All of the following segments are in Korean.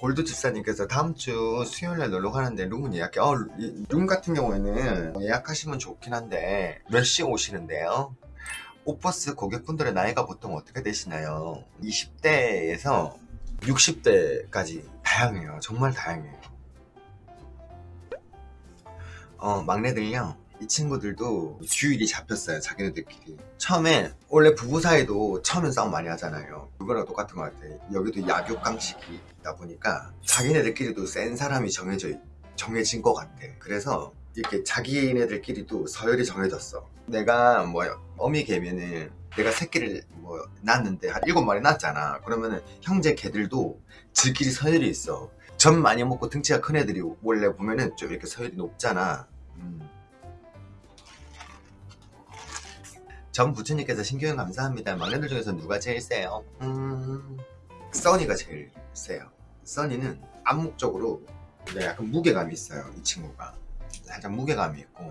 골드 집사님께서 다음 주 수요일날 놀러 가는데 룸은 예약해. 어, 이- 룸 같은 경우에는 예약하시면 좋긴 한데 몇 시 오시는데요? 오버스 고객분들의 나이가 보통 어떻게 되시나요? 20대에서 60대까지 다양해요. 정말 다양해요. 어, 막내들요. 이 친구들도 주일이 잡혔어요. 자기네들끼리. 처음에 원래 부부 사이도 처음엔 싸움 많이 하잖아요. 그거랑 똑같은 것 같아. 여기도 약육강식이다 보니까 자기네들끼리도 센 사람이 정해져 있- 정해진 것 같아. 그래서 이렇게 자기네들끼리도 서열이 정해졌어. 내가 뭐 어미 개면은 내가 새끼를 뭐 낳았는데 한 일곱 마리 낳았잖아. 그러면은 형제 개들도 지끼리 서열이 있어. 젖 많이 먹고 등치가 큰 애들이 원래 보면은 좀 이렇게 서열이 높잖아. 음. 전 부처님께서 신교형 감사합니다. 막내들 중에서 누가 제일 세요? 음, 써니가 제일 세요. 써니는 암묵적으로 네, 약간 무게감이 있어요. 이 친구가 살짝 무게감이 있고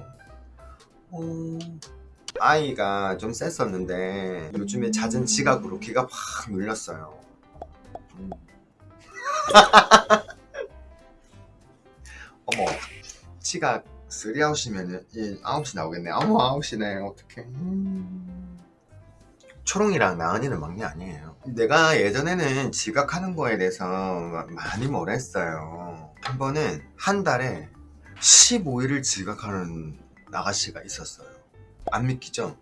어, 아이가 좀 셌었는데 요즘에 잦은 지각으로 기가 확 눌렸어요. 음. 어머 지각 3아웃이면은 이 9시 나오겠네. 어머 9시네. 어떡해. 음. 초롱이랑 나은이는 막내 아니에요. 내가 예전에는 지각하는 거에 대해서 마- 많이 뭐라 했어요. 한 번은 한 달에 15일을 지각하는 아가씨가 있었어요. 안 믿기죠?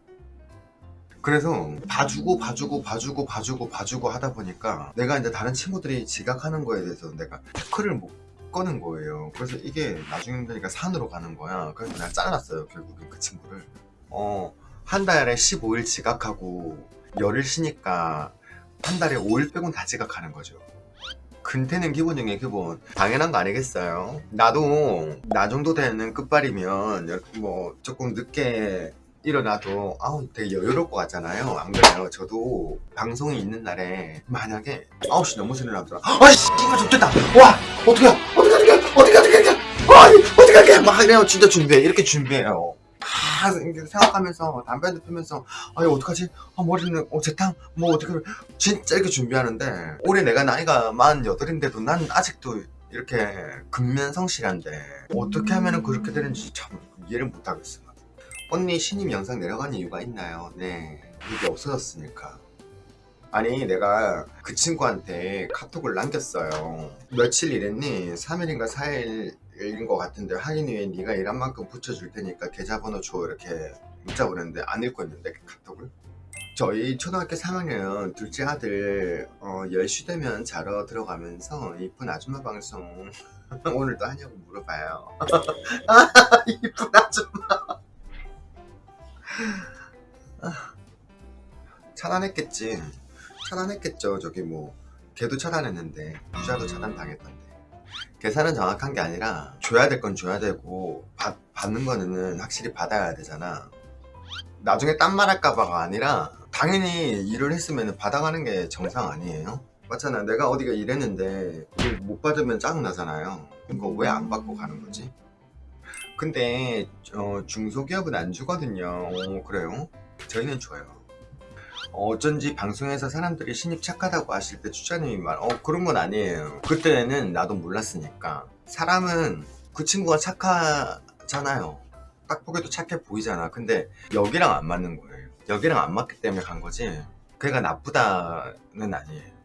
그래서 봐주고 봐주고 봐주고 봐주고 봐주고 하다 보니까 내가 이제 다른 친구들이 지각하는 거에 대해서 내가 태클을 못 꺼는 거예요. 그래서 이게 나중에 되니까 산으로 가는 거야. 그래서 내가 잘랐어요. 결국엔 그 친구를. 어, 한 달에 15일 지각하고 열을 쉬니까 한 달에 5일 빼곤 다 지각하는 거죠. 근태는 기본 중에 기본 당연한 거 아니겠어요? 나도 나 정도 되는 끝발이면 여- 뭐 조금 늦게 일어나도 아우 되게 것 같잖아요. 안 그래요? 저도 방송이 있는 날에 만약에 9시 넘어서 일어나더라 아이씨 이거 좋겠다. 와 어떻게 어떻게 어떻게 어떻게 어떻게 어떻게 아 어떻게 어떻게 막 이래요. 진짜 준비해. 이렇게 준비해요. 막 생각하면서 담배 한대 피면서 아 이거 어떡하지? 아 머리는 어 재탕? 뭐 어떻게 진짜 이렇게 준비하는데 올해 내가 나이가 48인데도 난 아직도 이렇게 근면성실한데 어떻게 하면 그렇게 되는지 참 이해를 못하겠어 언니 신임 영상 내려간 이유가 있나요? 네 이게 없어졌으니까. 아니 내가 그 친구한테 카톡을 남겼어요. 며칠 일했니? 3일인가 4일인 것 같은데 확인 후에 네가 일한 만큼 붙여줄 테니까 계좌번호 줘. 이렇게 문자 보냈는데 안 읽고 있는데 그 카톡을. 저희 초등학교 3학년 둘째 아들 어, 10시 되면 자러 들어가면서 이쁜 아줌마 방송 오늘도 하냐고 물어봐요. 아, 이쁜 아줌마 아, 차단했겠지. 차단했겠죠. 저기 뭐 걔도 차단했는데 부자도 차단당했던데. 계산은 정확한 게 아니라 줘야 될 건 줘야 되고 받, 받는 거는 확실히 받아야 되잖아. 나중에 딴 말 할까봐가 아니라 당연히 일을 했으면 받아가는 게 정상 아니에요? 맞잖아. 내가 어디가 일했는데 못 받으면 짜증나잖아요. 이거 왜 안 받고 가는 거지? 근데 어, 중소기업은 안 주거든요. 어, 그래요? 저희는 줘요. 어, 어쩐지 방송에서 사람들이 신입 착하다고 하실 때 추자님이 말, 어 그런 건 아니에요. 그때는 나도 몰랐으니까. 사람은 그 친구가 착하잖아요. 딱 보기도 착해 보이잖아. 근데 여기랑 안 맞는 거예요. 여기랑 안 맞기 때문에 간 거지. 걔가 나쁘다는 아니에요